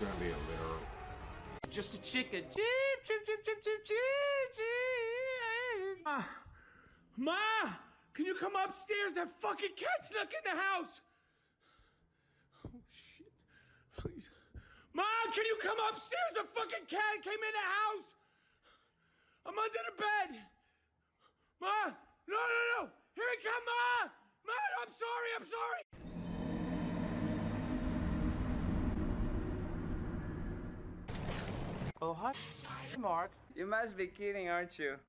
gonna be a litter. Just a chicken. Cheep, cheep, cheep, cheep, cheep, cheep, cheep. Ma, Ma, can you come upstairs? That fucking cat snuck in the house. Oh shit! Please, Ma, can you come upstairs? A fucking cat came in the house. I'm under the bed. Ma, no, no, no! Here it come, Ma! Ma, I'm sorry, I'm sorry. Oh, hi, Mark. You must be kidding, aren't you?